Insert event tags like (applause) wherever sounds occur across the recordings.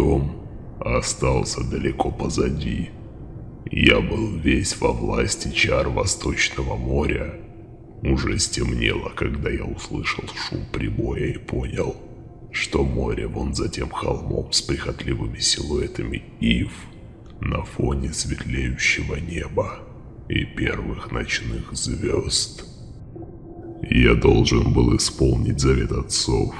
дом остался далеко позади. Я был весь во власти чар Восточного моря. Уже стемнело, когда я услышал шум прибоя и понял, что море вон за тем холмом с прихотливыми силуэтами ив на фоне светлеющего неба и первых ночных звезд. Я должен был исполнить завет отцов,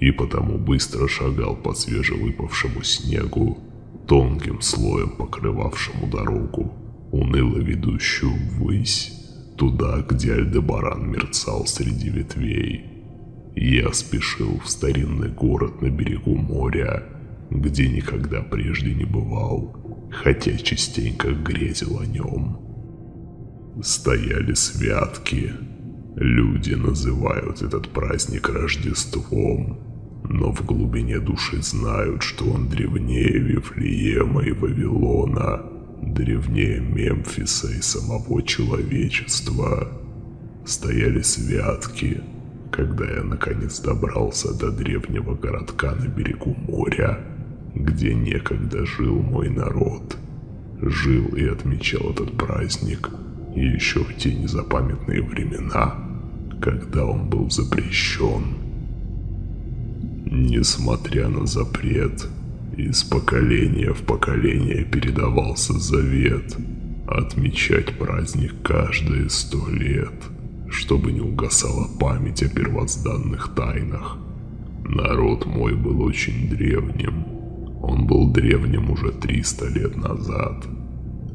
и потому быстро шагал по свежевыпавшему снегу, тонким слоем покрывавшему дорогу, уныло ведущую ввысь, туда, где Альдебаран мерцал среди ветвей. Я спешил в старинный город на берегу моря, где никогда прежде не бывал, хотя частенько грезил о нем. Стояли святки. Люди называют этот праздник Рождеством, но в глубине души знают, что он древнее Вифлеема и Вавилона, древнее Мемфиса и самого человечества. Стояли святки, когда я наконец добрался до древнего городка на берегу моря, где некогда жил мой народ. Жил и отмечал этот праздник еще в те незапамятные времена, когда он был запрещен. Несмотря на запрет, из поколения в поколение передавался завет отмечать праздник каждые сто лет, чтобы не угасала память о первозданных тайнах. Народ мой был очень древним. Он был древним уже 300 лет назад,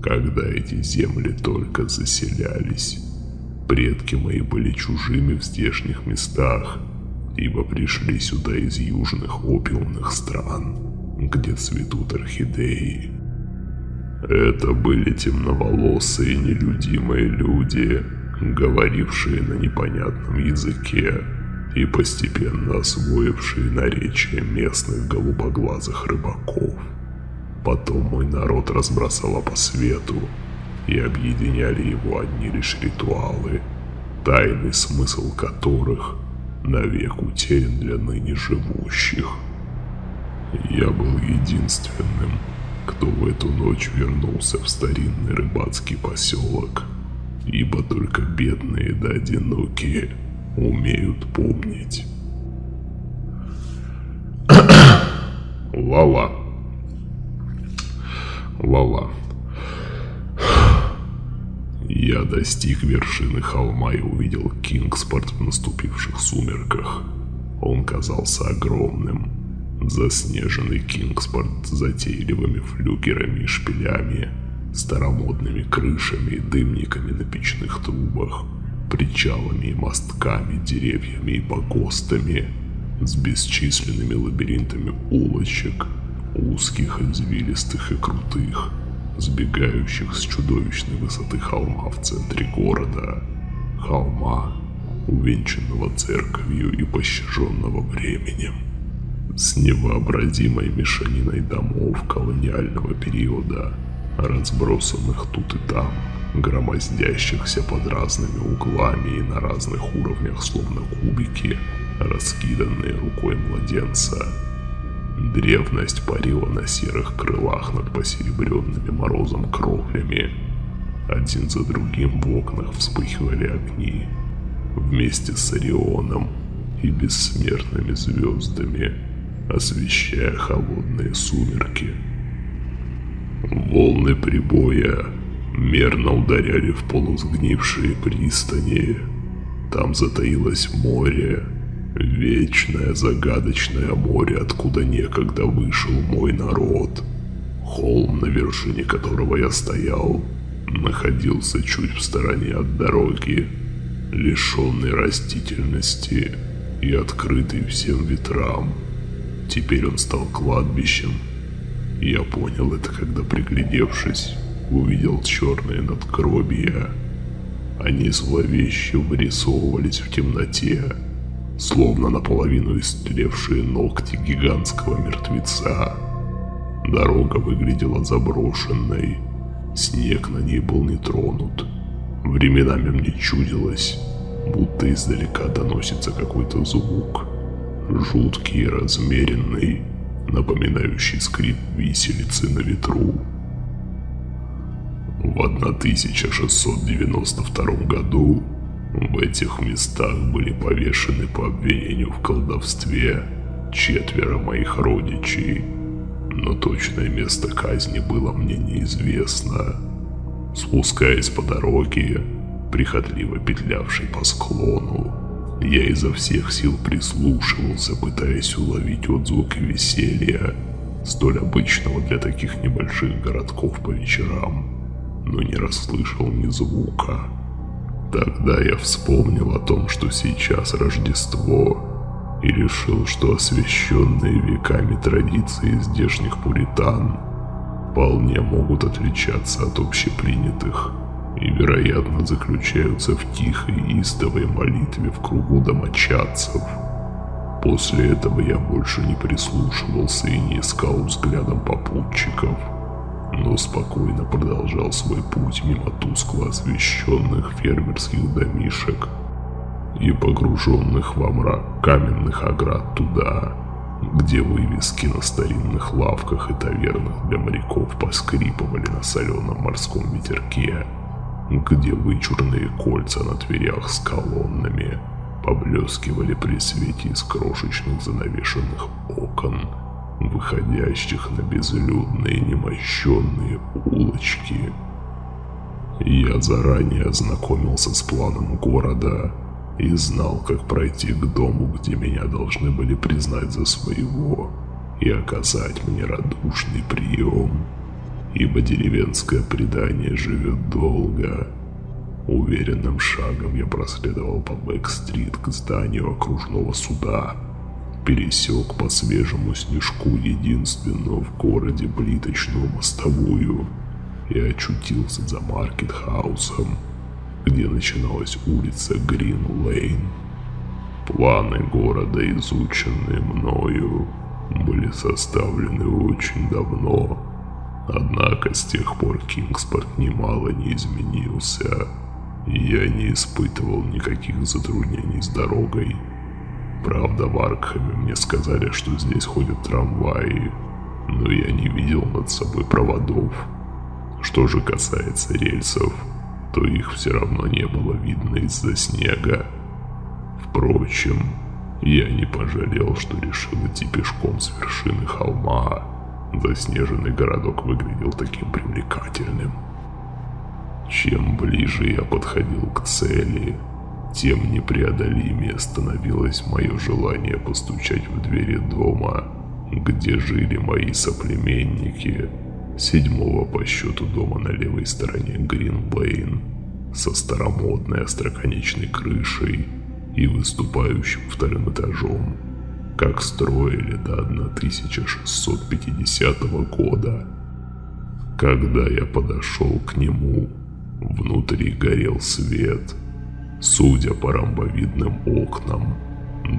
когда эти земли только заселялись. Предки мои были чужими в здешних местах, ибо пришли сюда из южных опиумных стран, где цветут орхидеи. Это были темноволосые нелюдимые люди, говорившие на непонятном языке и постепенно освоившие наречие местных голубоглазых рыбаков. Потом мой народ разбросало по свету, и объединяли его одни лишь ритуалы, тайный смысл которых – навек утерян для ныне живущих. Я был единственным, кто в эту ночь вернулся в старинный рыбацкий поселок, ибо только бедные да одинокие умеют помнить. (coughs) Лала. Лала. Я достиг вершины холма и увидел Кингспорт в наступивших сумерках. Он казался огромным. Заснеженный Кингспорт с затейливыми флюгерами и шпилями, старомодными крышами и дымниками на печных трубах, причалами и мостками, деревьями и погостами, с бесчисленными лабиринтами улочек, узких, извилистых и крутых, сбегающих с чудовищной высоты холма в центре города. Холма, увенчанного церковью и пощаженного временем. С невообразимой мешаниной домов колониального периода, разбросанных тут и там, громоздящихся под разными углами и на разных уровнях, словно кубики, раскиданные рукой младенца – Древность парила на серых крылах над посеребренными морозом кровлями. Один за другим в окнах вспыхивали огни. Вместе с Орионом и бессмертными звездами, освещая холодные сумерки. Волны прибоя мерно ударяли в полусгнившие пристани. Там затаилось море, Вечное загадочное море, откуда некогда вышел мой народ. Холм, на вершине которого я стоял, находился чуть в стороне от дороги, лишенный растительности и открытый всем ветрам. Теперь он стал кладбищем. Я понял это, когда, приглядевшись, увидел черные надгробия. Они зловеще вырисовывались в темноте, словно наполовину истлевшие ногти гигантского мертвеца. Дорога выглядела заброшенной, снег на ней был не тронут. Временами мне чудилось, будто издалека доносится какой-то звук, жуткий и размеренный, напоминающий скрип виселицы на ветру. В 1692 году в этих местах были повешены по обвинению в колдовстве четверо моих родичей, но точное место казни было мне неизвестно. Спускаясь по дороге, прихотливо петлявшей по склону, я изо всех сил прислушивался, пытаясь уловить отзвуки веселья, столь обычного для таких небольших городков по вечерам, но не расслышал ни звука. Тогда я вспомнил о том, что сейчас Рождество, и решил, что освященные веками традиции здешних пуритан вполне могут отличаться от общепринятых и, вероятно, заключаются в тихой и истовой молитве в кругу домочадцев. После этого я больше не прислушивался и не искал взглядом попутчиков, но спокойно продолжал свой путь мимо тускло освещенных фермерских домишек и погруженных во мрак каменных оград туда, где вывески на старинных лавках и тавернах для моряков поскрипывали на соленом морском ветерке где вычурные кольца на дверях с колоннами поблескивали при свете из крошечных занавешенных окон, выходящих на безлюдные немощенные улочки. Я заранее ознакомился с планом города и знал, как пройти к дому, где меня должны были признать за своего и оказать мне радушный прием ибо деревенское предание живет долго. Уверенным шагом я проследовал по Бэк-стрит к зданию окружного суда, пересек по свежему снежку единственную в городе плиточную мостовую и очутился за Маркет-хаусом, где начиналась улица Грин-Лейн. Планы города, изученные мною, были составлены очень давно, Однако с тех пор Кингспорт немало не изменился, и я не испытывал никаких затруднений с дорогой. Правда, в Аркхаме мне сказали, что здесь ходят трамваи, но я не видел над собой проводов. Что же касается рельсов, то их все равно не было видно из-за снега. Впрочем, я не пожалел, что решил идти пешком с вершины холма, Заснеженный городок выглядел таким привлекательным. Чем ближе я подходил к цели, тем непреодолимее становилось мое желание постучать в двери дома, где жили мои соплеменники, седьмого по счету дома на левой стороне Гринлейн, со старомодной остроконечной крышей и выступающим вторым этажом как строили до 1650 года. Когда я подошел к нему, внутри горел свет. Судя по ромбовидным окнам,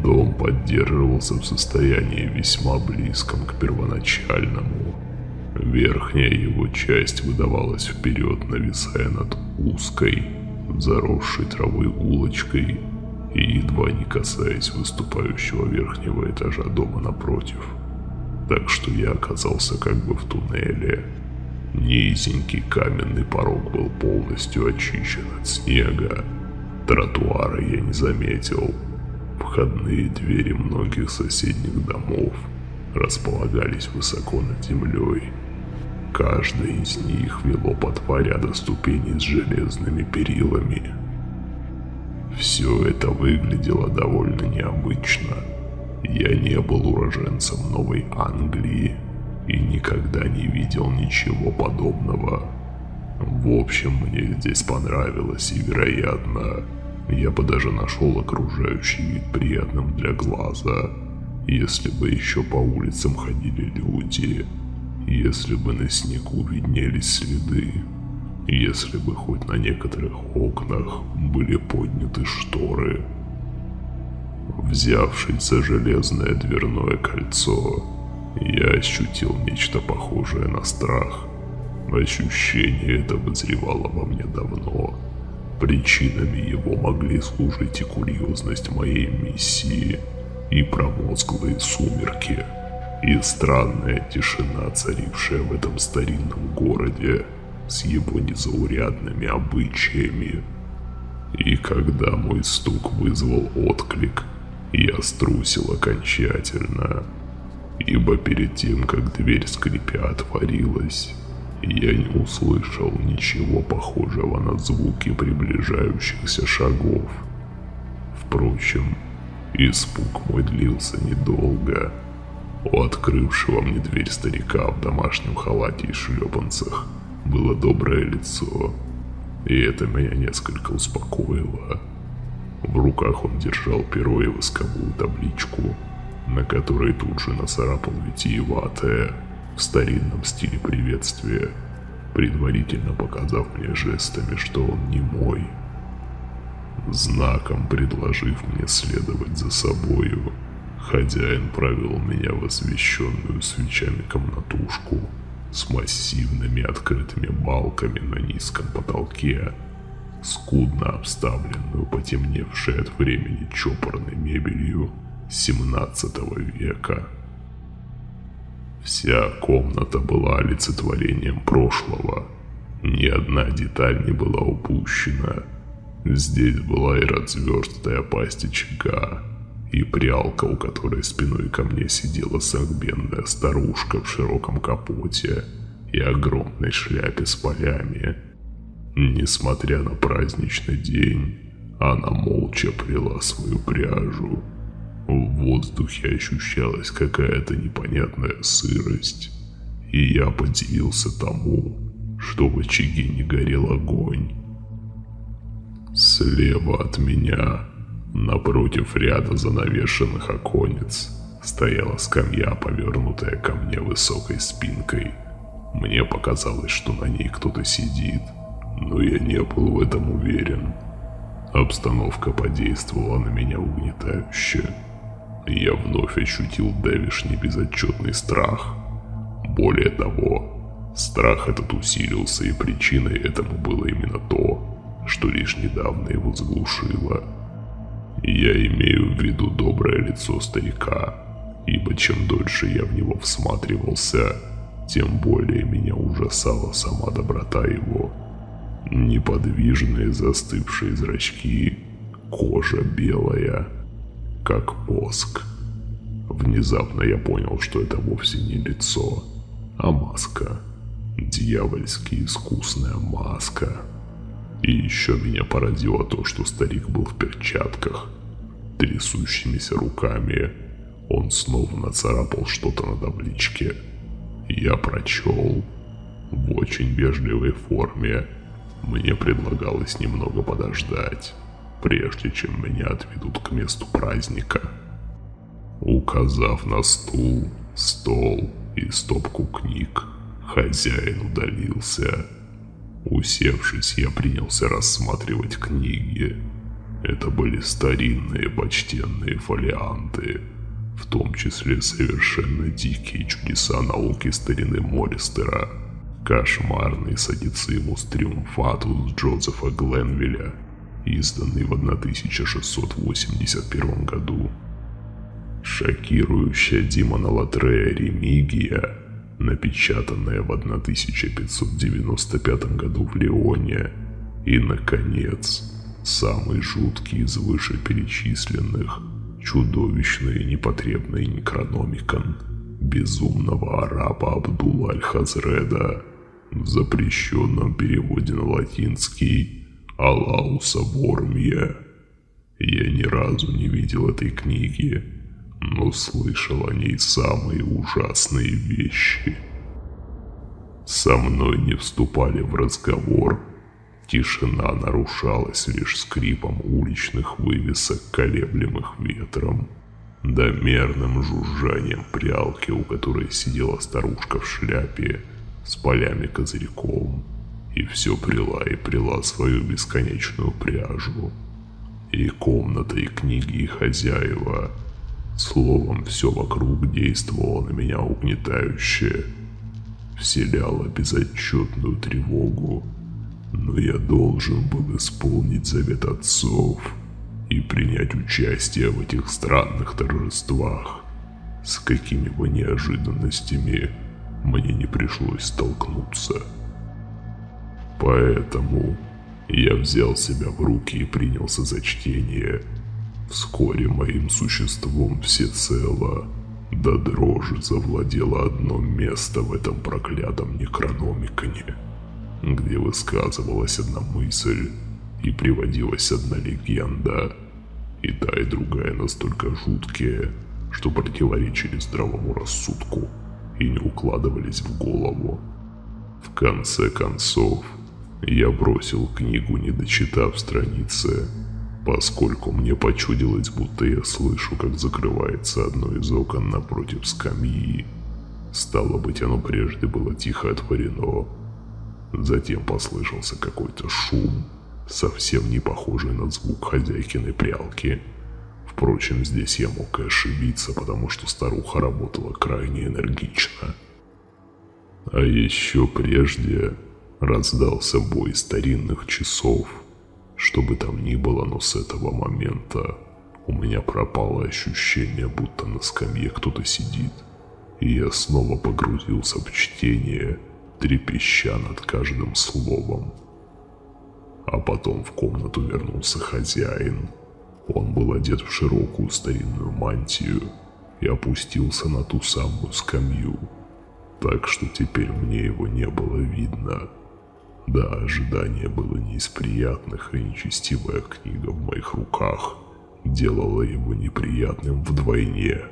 дом поддерживался в состоянии весьма близком к первоначальному. Верхняя его часть выдавалась вперед, нависая над узкой, заросшей травой улочкой, и едва не касаясь выступающего верхнего этажа дома напротив. Так что я оказался как бы в туннеле. Низенький каменный порог был полностью очищен от снега. Тротуара я не заметил. Входные двери многих соседних домов располагались высоко над землей. Каждая из них вело по два ряда ступеней с железными перилами, все это выглядело довольно необычно. Я не был уроженцем Новой Англии и никогда не видел ничего подобного. В общем, мне здесь понравилось и, вероятно, я бы даже нашел окружающий вид приятным для глаза, если бы еще по улицам ходили люди, если бы на снегу виднелись следы если бы хоть на некоторых окнах были подняты шторы. Взявшись за железное дверное кольцо, я ощутил нечто похожее на страх. Ощущение это вызревало во мне давно. Причинами его могли служить и курьезность моей миссии, и промозглые сумерки. и странная тишина, царившая в этом старинном городе с его незаурядными обычаями. И когда мой стук вызвал отклик, я струсил окончательно, ибо перед тем, как дверь скрипя отворилась, я не услышал ничего похожего на звуки приближающихся шагов. Впрочем, испуг мой длился недолго. У открывшего мне дверь старика в домашнем халате и шлепанцах было доброе лицо, и это меня несколько успокоило. В руках он держал перо и восковую табличку, на которой тут же нацарапал витиеватое в старинном стиле приветствия, предварительно показав мне жестами, что он не мой. Знаком предложив мне следовать за собою, хозяин провел меня в освещенную свечами комнатушку с массивными открытыми балками на низком потолке, скудно обставленную потемневшей от времени чопорной мебелью 17 века. Вся комната была олицетворением прошлого. Ни одна деталь не была упущена. Здесь была и разверстая пасть очага, и прялка, у которой спиной ко мне сидела согбенная старушка в широком капоте и огромной шляпе с полями. Несмотря на праздничный день, она молча прила свою пряжу в воздухе ощущалась какая-то непонятная сырость, и я подивился тому, что в очаге не горел огонь. Слева от меня, напротив ряда занавешенных оконец, стояла скамья, повернутая ко мне высокой спинкой. Мне показалось, что на ней кто-то сидит, но я не был в этом уверен. Обстановка подействовала на меня угнетающе я вновь ощутил давишний безотчетный страх. Более того, страх этот усилился, и причиной этому было именно то, что лишь недавно его заглушило. Я имею в виду доброе лицо старика, ибо чем дольше я в него всматривался, тем более меня ужасала сама доброта его. Неподвижные застывшие зрачки, кожа белая – как воск. Внезапно я понял, что это вовсе не лицо, а маска. Дьявольски искусная маска. И еще меня поразило то, что старик был в перчатках. Трясущимися руками он снова нацарапал что-то на табличке. Я прочел. В очень вежливой форме мне предлагалось немного подождать прежде чем меня отведут к месту праздника. Указав на стул, стол и стопку книг, хозяин удалился. Усевшись, я принялся рассматривать книги. Это были старинные почтенные фолианты, в том числе совершенно дикие чудеса науки старины Мористера, кошмарный садицимус триумфатус Джозефа Гленвилля изданный в 1681 году. Шокирующая Димона Латрея Ремигия, напечатанная в 1595 году в Леоне. И, наконец, самый жуткий из вышеперечисленных, чудовищный и непотребный Некрономикон безумного араба Абдула Аль-Хазреда в запрещенном переводе на латинский Алауса Вормья. Я ни разу не видел этой книги, но слышал о ней самые ужасные вещи. Со мной не вступали в разговор. Тишина нарушалась лишь скрипом уличных вывесок, колеблемых ветром, да мерным жужжанием прялки, у которой сидела старушка в шляпе с полями козырьком и все прила и прила свою бесконечную пряжу. И комната, и книги, и хозяева. Словом, все вокруг действовало на меня угнетающе. Вселяло безотчетную тревогу. Но я должен был исполнить завет отцов и принять участие в этих странных торжествах. с какими бы неожиданностями мне не пришлось столкнуться. Поэтому я взял себя в руки и принялся за чтение. Вскоре моим существом всецело до дрожи завладело одно место в этом проклятом некрономиконе, где высказывалась одна мысль и приводилась одна легенда, и та и другая настолько жуткие, что противоречили здравому рассудку и не укладывались в голову. В конце концов, я бросил книгу, не дочитав страницы, поскольку мне почудилось, будто я слышу, как закрывается одно из окон напротив скамьи. Стало быть, оно прежде было тихо отворено. Затем послышался какой-то шум, совсем не похожий на звук хозяйкиной прялки. Впрочем, здесь я мог и ошибиться, потому что старуха работала крайне энергично. А еще прежде раздался бой старинных часов. Что бы там ни было, но с этого момента у меня пропало ощущение, будто на скамье кто-то сидит. И я снова погрузился в чтение, трепеща над каждым словом. А потом в комнату вернулся хозяин. Он был одет в широкую старинную мантию и опустился на ту самую скамью, так что теперь мне его не было видно. Да, ожидание было не из приятных, и нечестивая книга в моих руках делала его неприятным вдвойне.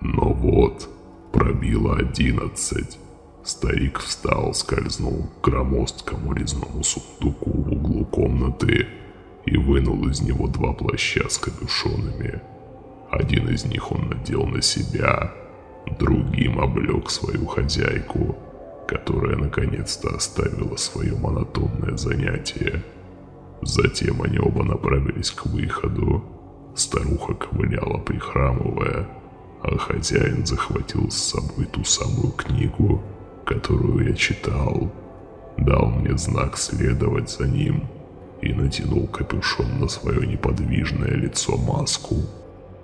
Но вот, пробило одиннадцать. Старик встал, скользнул к громоздкому резному сундуку в углу комнаты и вынул из него два плаща с капюшонами. Один из них он надел на себя, другим облег свою хозяйку – которая наконец-то оставила свое монотонное занятие. Затем они оба направились к выходу. Старуха ковыляла, прихрамывая, а хозяин захватил с собой ту самую книгу, которую я читал. Дал мне знак следовать за ним и натянул капюшон на свое неподвижное лицо маску.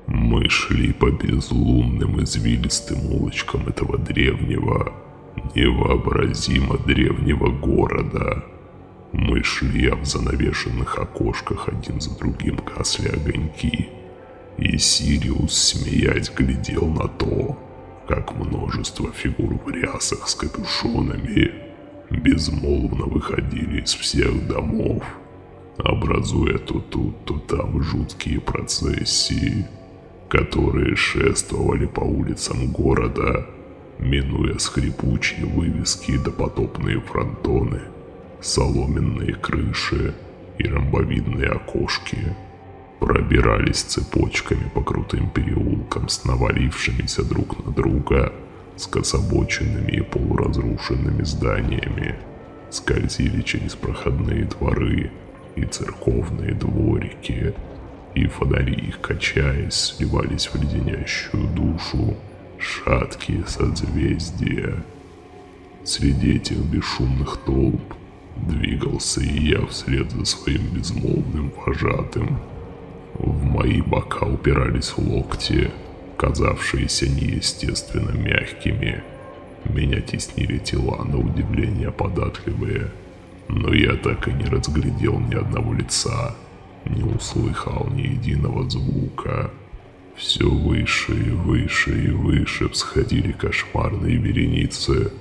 Мы шли по безлунным извилистым улочкам этого древнего, невообразимо древнего города. Мы шли, а в занавешенных окошках один за другим гасли огоньки. И Сириус, смеясь, глядел на то, как множество фигур в рясах с капюшонами безмолвно выходили из всех домов, образуя то тут, то там жуткие процессии, которые шествовали по улицам города, минуя скрипучие вывески и допотопные фронтоны, соломенные крыши и ромбовидные окошки, пробирались цепочками по крутым переулкам с навалившимися друг на друга скособоченными и полуразрушенными зданиями, скользили через проходные дворы и церковные дворики, и фонари их, качаясь, сливались в леденящую душу, шаткие созвездия. Среди этих бесшумных толп двигался и я вслед за своим безмолвным вожатым. В мои бока упирались локти, казавшиеся неестественно мягкими. Меня теснили тела, на удивление податливые, но я так и не разглядел ни одного лица, не услыхал ни единого звука. Все выше и выше и выше всходили кошмарные вереницы.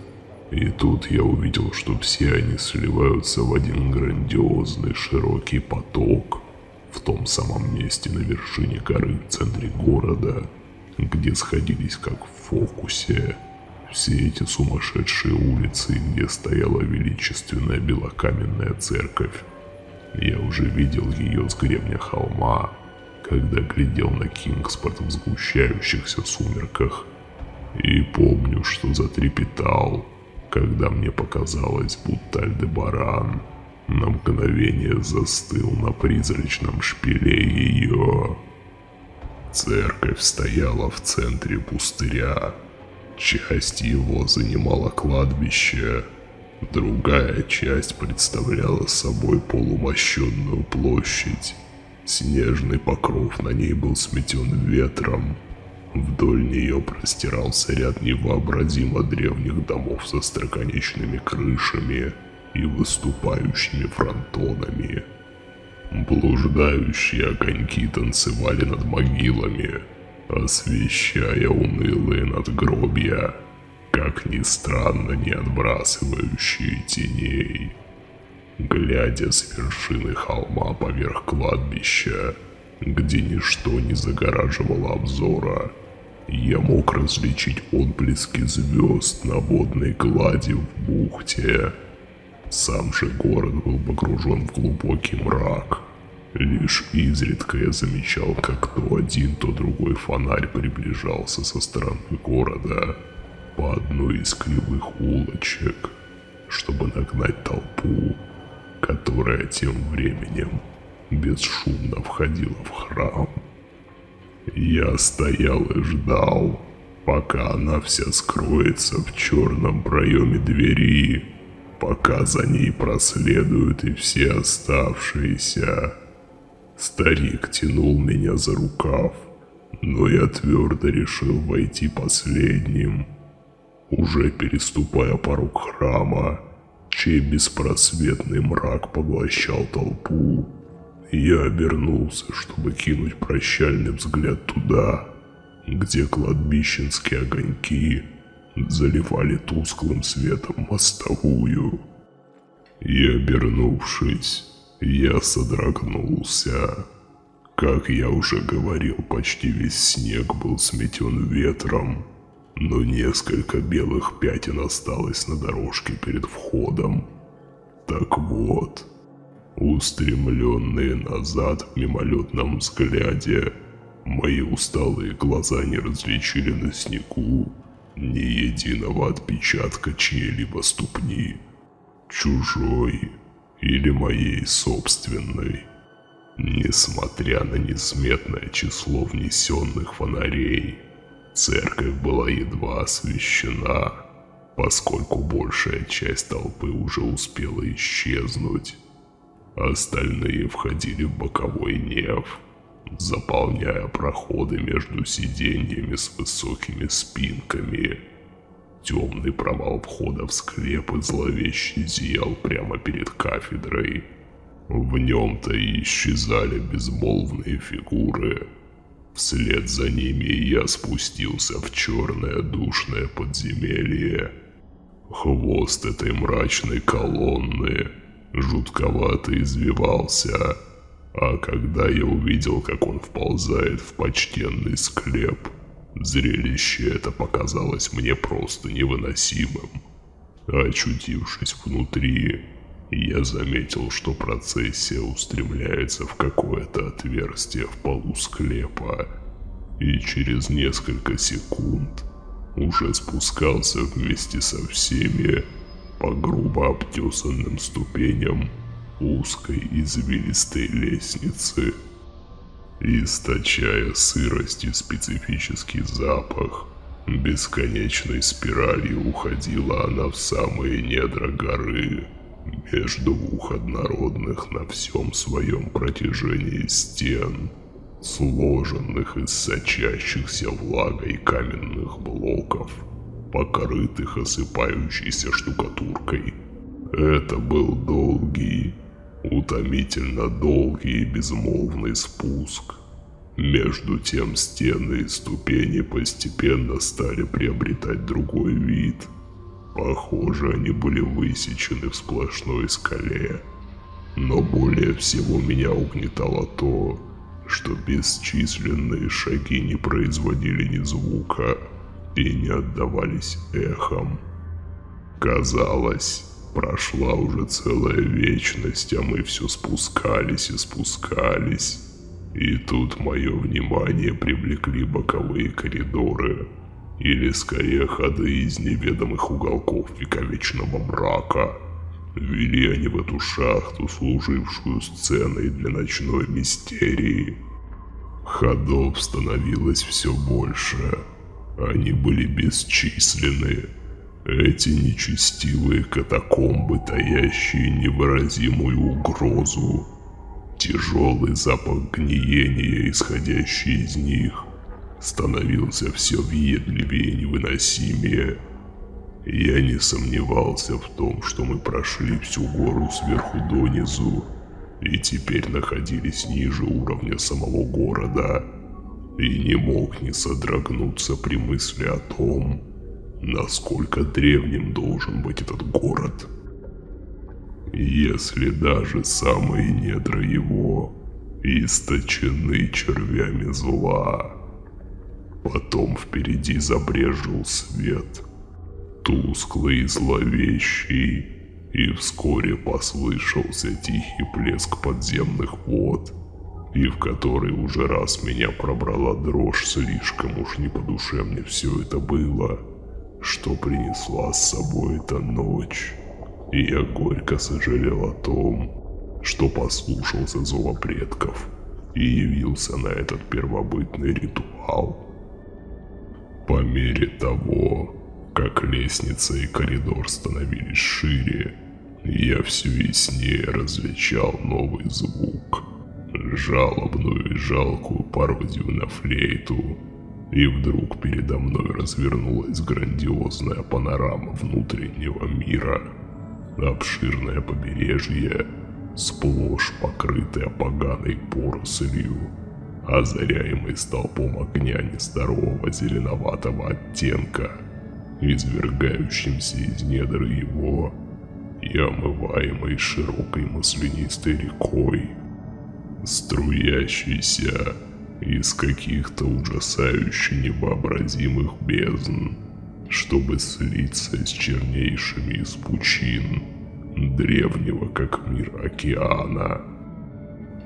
И тут я увидел, что все они сливаются в один грандиозный широкий поток в том самом месте на вершине горы в центре города, где сходились как в фокусе все эти сумасшедшие улицы, где стояла величественная белокаменная церковь. Я уже видел ее с гребня холма, когда глядел на Кингспорт в сгущающихся сумерках. И помню, что затрепетал, когда мне показалось, будто Альдебаран на мгновение застыл на призрачном шпиле ее. Церковь стояла в центре пустыря. Часть его занимала кладбище, другая часть представляла собой полумощенную площадь Снежный покров на ней был сметен ветром, Вдоль нее простирался ряд невообразимо древних домов со строконечными крышами и выступающими фронтонами. Блуждающие огоньки танцевали над могилами, освещая унылые надгробья, как ни странно не отбрасывающие теней. Глядя с вершины холма поверх кладбища, где ничто не загораживало обзора, я мог различить отблески звезд на водной глади в бухте. Сам же город был погружен в глубокий мрак. Лишь изредка я замечал, как то один, то другой фонарь приближался со стороны города по одной из кривых улочек, чтобы нагнать толпу, которая тем временем бесшумно входила в храм. Я стоял и ждал, пока она вся скроется в черном проеме двери, пока за ней проследуют и все оставшиеся. Старик тянул меня за рукав, но я твердо решил войти последним. Уже переступая порог храма, чей беспросветный мрак поглощал толпу, я обернулся, чтобы кинуть прощальный взгляд туда, где кладбищенские огоньки заливали тусклым светом мостовую. И обернувшись, я содрогнулся. Как я уже говорил, почти весь снег был сметен ветром, но несколько белых пятен осталось на дорожке перед входом. Так вот, устремленные назад в мимолетном взгляде, мои усталые глаза не различили на снегу ни единого отпечатка чьей-либо ступни, чужой или моей собственной. Несмотря на несметное число внесенных фонарей, церковь была едва освещена, поскольку большая часть толпы уже успела исчезнуть. Остальные входили в боковой неф, заполняя проходы между сиденьями с высокими спинками. Темный провал входа в склеп и зловеще зиял прямо перед кафедрой. В нем-то и исчезали безмолвные фигуры. Вслед за ними я спустился в черное душное подземелье. Хвост этой мрачной колонны жутковато извивался, а когда я увидел, как он вползает в почтенный склеп, зрелище это показалось мне просто невыносимым. Очутившись внутри, я заметил, что процессия устремляется в какое-то отверстие в полу склепа, и через несколько секунд уже спускался вместе со всеми по грубо обтесанным ступеням узкой извилистой лестницы. Источая сырость и специфический запах, бесконечной спиралью уходила она в самые недра горы, между двух однородных на всем своем протяжении стен, сложенных из сочащихся влагой каменных блоков – покрытых осыпающейся штукатуркой. Это был долгий, утомительно долгий и безмолвный спуск. Между тем стены и ступени постепенно стали приобретать другой вид. Похоже, они были высечены в сплошной скале. Но более всего меня угнетало то, что бесчисленные шаги не производили ни звука, и не отдавались эхом. Казалось, прошла уже целая вечность, а мы все спускались и спускались. И тут мое внимание привлекли боковые коридоры, или скорее ходы из неведомых уголков вековечного мрака. Вели они в эту шахту, служившую сценой для ночной мистерии. Ходов становилось все больше, они были бесчисленны. Эти нечестивые катакомбы, таящие невыразимую угрозу. Тяжелый запах гниения, исходящий из них, становился все въедливее и невыносимее. Я не сомневался в том, что мы прошли всю гору сверху донизу и теперь находились ниже уровня самого города, и не мог не содрогнуться при мысли о том, насколько древним должен быть этот город. Если даже самые недра его источены червями зла. Потом впереди забрежил свет, тусклый и зловещий, и вскоре послышался тихий плеск подземных вод, и в который уже раз меня пробрала дрожь, слишком уж не по душе мне все это было, что принесла с собой эта ночь. И я горько сожалел о том, что послушался зова предков и явился на этот первобытный ритуал. По мере того, как лестница и коридор становились шире, я все яснее различал новый звук. Жалобную и жалкую пародию на флейту. И вдруг передо мной развернулась грандиозная панорама внутреннего мира. Обширное побережье, сплошь покрытое поганой порослью, озаряемый столпом огня нездорового зеленоватого оттенка, извергающимся из недр его и омываемой широкой маслянистой рекой, струящейся из каких-то ужасающе невообразимых бездн, чтобы слиться с чернейшими из пучин древнего как мир океана.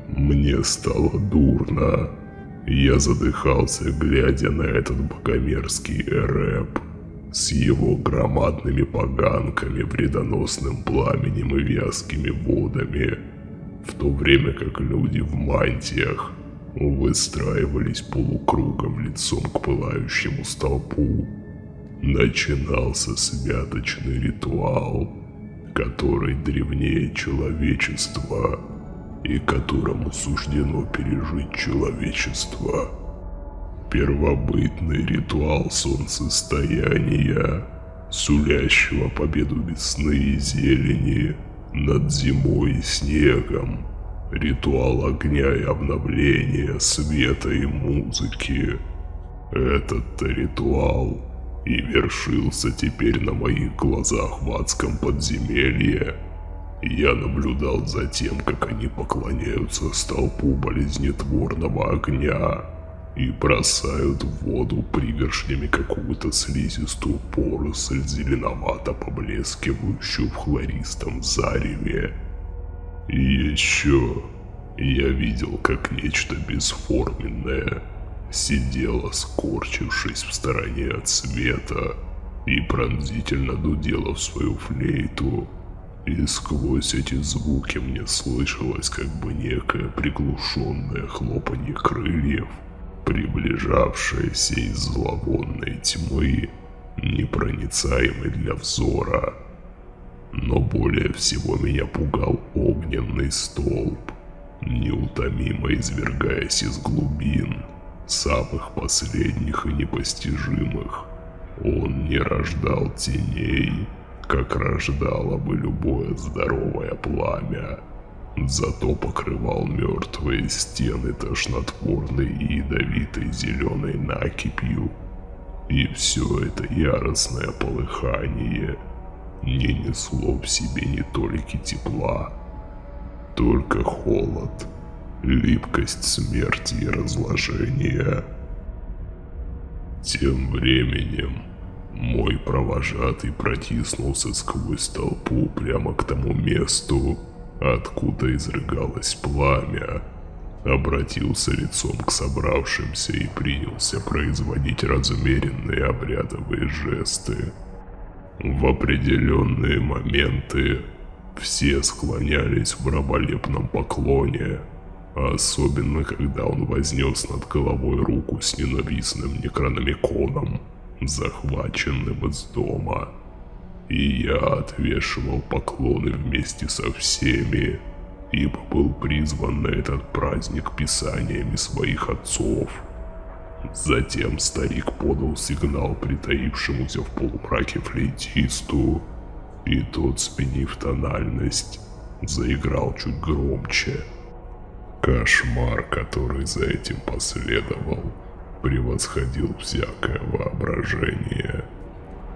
Мне стало дурно. Я задыхался, глядя на этот богомерзкий рэп с его громадными поганками, вредоносным пламенем и вязкими водами, в то время как люди в мантиях выстраивались полукругом лицом к пылающему столпу. Начинался святочный ритуал, который древнее человечества и которому суждено пережить человечество первобытный ритуал солнцестояния, сулящего победу весны и зелени над зимой и снегом, ритуал огня и обновления, света и музыки. Этот-то ритуал и вершился теперь на моих глазах в адском подземелье. Я наблюдал за тем, как они поклоняются столпу болезнетворного огня, и бросают в воду пригоршнями какую-то слизистую поросль, зеленовато поблескивающую в хлористом зареве. И еще я видел, как нечто бесформенное сидело, скорчившись в стороне от света, и пронзительно дудела в свою флейту. И сквозь эти звуки мне слышалось как бы некое приглушенное хлопанье крыльев – приближавшаяся из зловонной тьмы, непроницаемой для взора. Но более всего меня пугал огненный столб, неутомимо извергаясь из глубин, самых последних и непостижимых. Он не рождал теней, как рождало бы любое здоровое пламя зато покрывал мертвые стены тошнотворной и ядовитой зеленой накипью. И все это яростное полыхание не несло в себе ни толики тепла, только холод, липкость смерти и разложения. Тем временем мой провожатый протиснулся сквозь толпу прямо к тому месту, откуда изрыгалось пламя, обратился лицом к собравшимся и принялся производить размеренные обрядовые жесты. В определенные моменты все склонялись в раболепном поклоне, особенно когда он вознес над головой руку с ненавистным некрономиконом, захваченным из дома и я отвешивал поклоны вместе со всеми, ибо был призван на этот праздник писаниями своих отцов. Затем старик подал сигнал притаившемуся в полумраке флейтисту, и тот, сменив тональность, заиграл чуть громче. Кошмар, который за этим последовал, превосходил всякое воображение.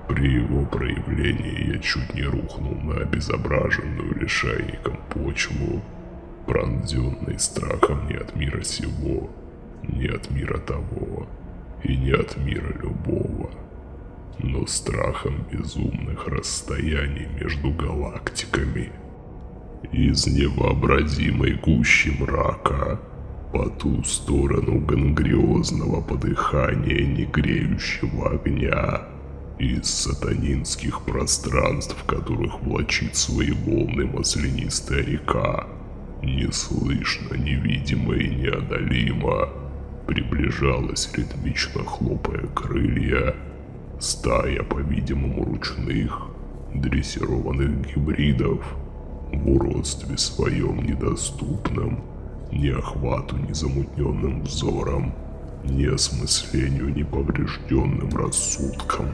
При его проявлении я чуть не рухнул на обезображенную лишайником почву, пронзенный страхом не от мира сего, не от мира того и не от мира любого, но страхом безумных расстояний между галактиками. Из невообразимой гущи мрака по ту сторону гангриозного подыхания негреющего огня. Из сатанинских пространств, в которых влачит свои волны маслянистая река, неслышно, невидимо и неодолимо, приближалась ритмично хлопая крылья, стая, по-видимому, ручных, дрессированных гибридов, в уродстве своем недоступном, ни охвату незамутненным взором, ни осмыслению неповрежденным рассудком.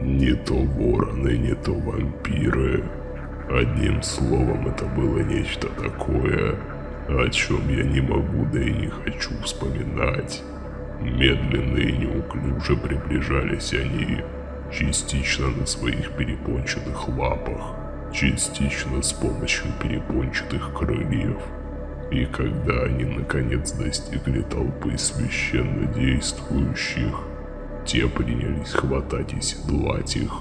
Не то вороны, не то вампиры. Одним словом, это было нечто такое, о чем я не могу, да и не хочу вспоминать. Медленно и неуклюже приближались они, частично на своих перепончатых лапах, частично с помощью перепончатых крыльев. И когда они наконец достигли толпы священно действующих, те принялись хватать и седлать их,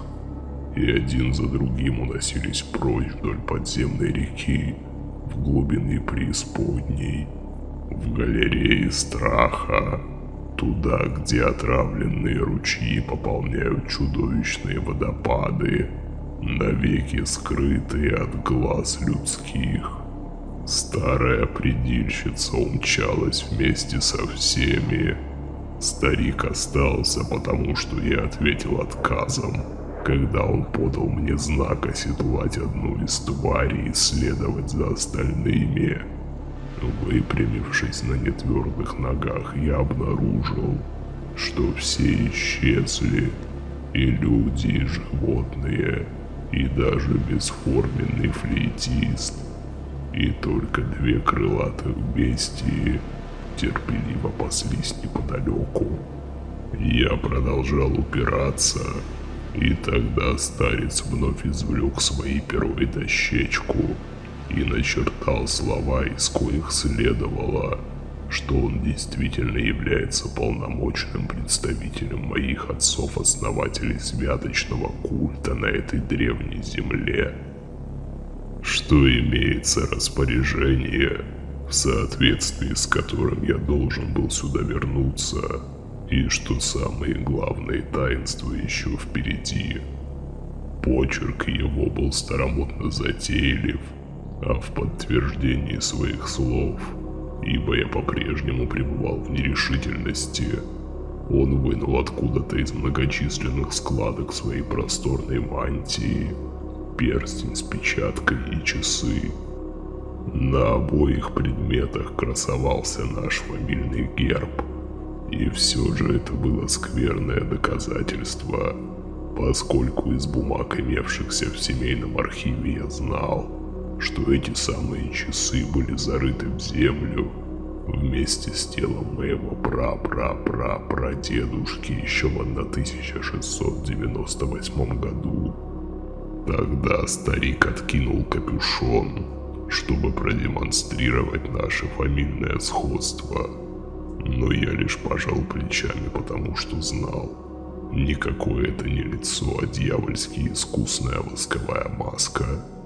и один за другим уносились прочь вдоль подземной реки, в глубины преисподней, в галерее страха, туда, где отравленные ручьи пополняют чудовищные водопады, навеки скрытые от глаз людских. Старая предильщица умчалась вместе со всеми. Старик остался, потому что я ответил отказом, когда он подал мне знак оседлать одну из тварей и следовать за остальными. Выпрямившись на нетвердых ногах, я обнаружил, что все исчезли, и люди, и животные, и даже бесформенный флейтист, и только две крылатых бестии терпеливо паслись неподалеку. Я продолжал упираться, и тогда старец вновь извлек свои перо и дощечку и начертал слова, из коих следовало, что он действительно является полномочным представителем моих отцов-основателей святочного культа на этой древней земле. Что имеется распоряжение, в соответствии с которым я должен был сюда вернуться, и что самые главные таинства еще впереди. Почерк его был старомодно затейлив, а в подтверждении своих слов – ибо я по-прежнему пребывал в нерешительности. Он вынул откуда-то из многочисленных складок своей просторной мантии перстень с печаткой и часы. На обоих предметах красовался наш фамильный герб. И все же это было скверное доказательство, поскольку из бумаг, имевшихся в семейном архиве, я знал, что эти самые часы были зарыты в землю вместе с телом моего пра-пра-пра-прадедушки еще в 1698 году. Тогда старик откинул капюшон, чтобы продемонстрировать наше фамильное сходство. Но я лишь пожал плечами, потому что знал. Никакое это не лицо, а дьявольски искусная восковая маска –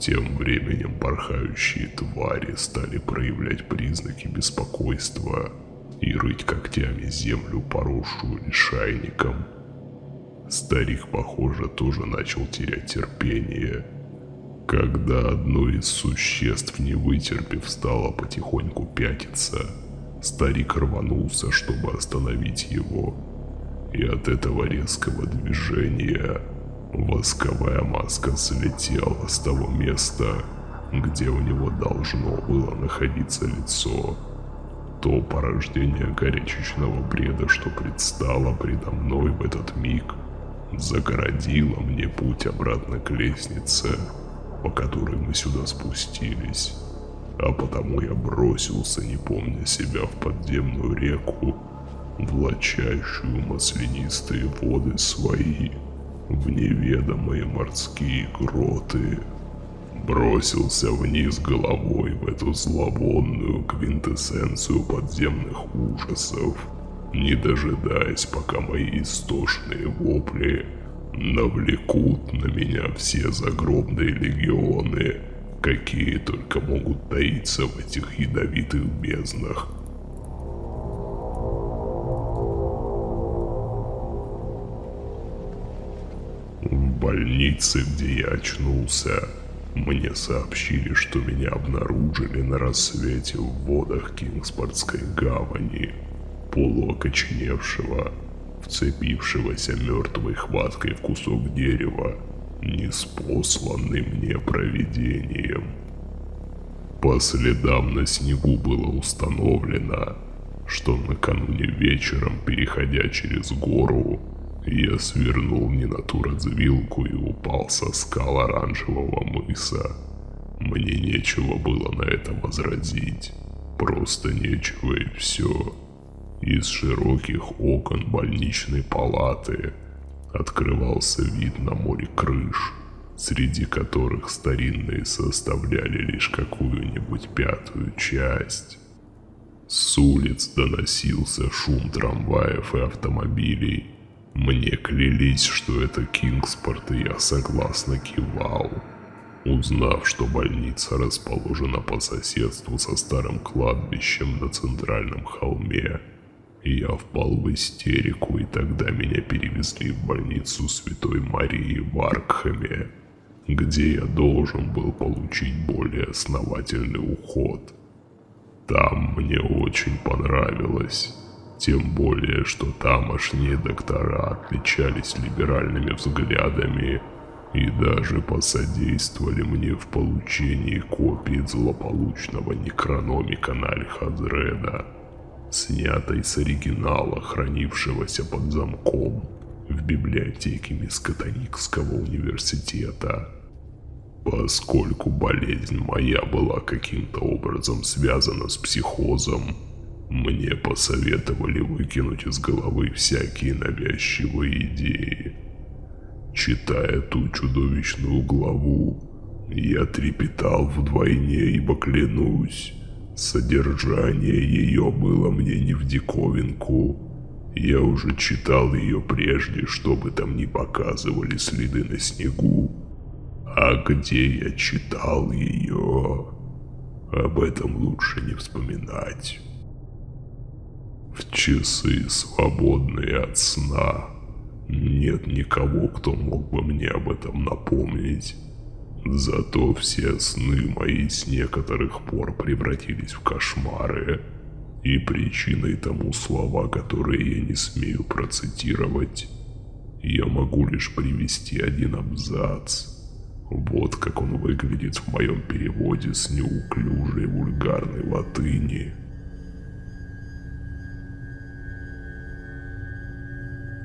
тем временем порхающие твари стали проявлять признаки беспокойства и рыть когтями землю, поросшую лишайником. Старик, похоже, тоже начал терять терпение. Когда одно из существ, не вытерпев, стало потихоньку пятиться, старик рванулся, чтобы остановить его. И от этого резкого движения Восковая маска слетела с того места, где у него должно было находиться лицо. То порождение горячечного бреда, что предстало предо мной в этот миг, загородило мне путь обратно к лестнице, по которой мы сюда спустились. А потому я бросился, не помня себя, в подземную реку, влачащую маслянистые воды свои в неведомые морские гроты. Бросился вниз головой в эту зловонную квинтэссенцию подземных ужасов, не дожидаясь, пока мои истошные вопли навлекут на меня все загробные легионы, какие только могут таиться в этих ядовитых безднах. В больнице, где я очнулся, мне сообщили, что меня обнаружили на рассвете в водах Кингспортской гавани, полуокоченевшего, вцепившегося мертвой хваткой в кусок дерева, неспосланный мне провидением. По следам на снегу было установлено, что накануне вечером, переходя через гору, я свернул не на ту развилку и упал со скал оранжевого мыса. Мне нечего было на это возразить. Просто нечего и все. Из широких окон больничной палаты открывался вид на море крыш, среди которых старинные составляли лишь какую-нибудь пятую часть. С улиц доносился шум трамваев и автомобилей, мне клялись, что это Кингспорт, и я согласно кивал. Узнав, что больница расположена по соседству со старым кладбищем на центральном холме, я впал в истерику, и тогда меня перевезли в больницу Святой Марии в Аркхаме, где я должен был получить более основательный уход. Там мне очень понравилось. Тем более, что тамошние доктора отличались либеральными взглядами и даже посодействовали мне в получении копии злополучного некрономика на Альхазреда, снятой с оригинала, хранившегося под замком в библиотеке Мискотоникского университета. Поскольку болезнь моя была каким-то образом связана с психозом, мне посоветовали выкинуть из головы всякие навязчивые идеи. Читая ту чудовищную главу, я трепетал вдвойне, ибо клянусь, содержание ее было мне не в диковинку. Я уже читал ее прежде, чтобы там не показывали следы на снегу. А где я читал ее, об этом лучше не вспоминать. В часы, свободные от сна, нет никого, кто мог бы мне об этом напомнить. Зато все сны мои с некоторых пор превратились в кошмары. И причиной тому слова, которые я не смею процитировать. Я могу лишь привести один абзац. Вот как он выглядит в моем переводе с неуклюжей вульгарной латыни.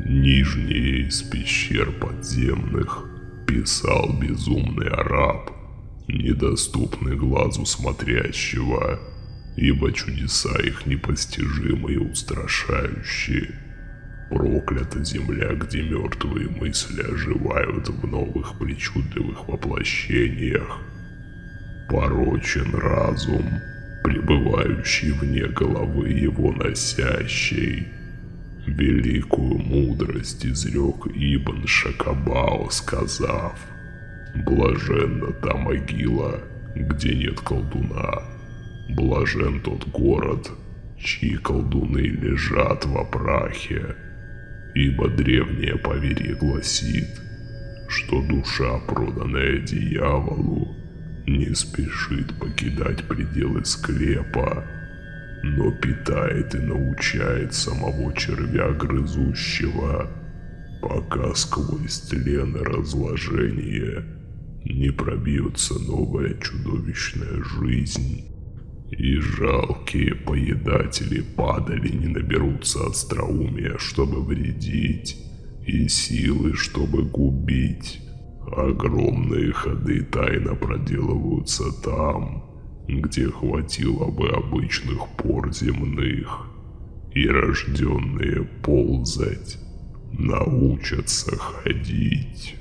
Нижние из пещер подземных писал безумный араб, недоступный глазу смотрящего, ибо чудеса их непостижимы и устрашающие. Проклята земля, где мертвые мысли оживают в новых причудливых воплощениях. Порочен разум, пребывающий вне головы его носящей. Великую мудрость изрек Ибн Шакабао, сказав, «Блаженна та могила, где нет колдуна, блажен тот город, чьи колдуны лежат во прахе, ибо древнее поверье гласит, что душа, проданная дьяволу, не спешит покидать пределы склепа, но питает и научает самого червя грызущего, пока сквозь тлен и разложение не пробьется новая чудовищная жизнь, И жалкие поедатели падали не наберутся остроумия, чтобы вредить, и силы, чтобы губить. Огромные ходы тайно проделываются там, где хватило бы обычных пор земных, и рожденные ползать научатся ходить.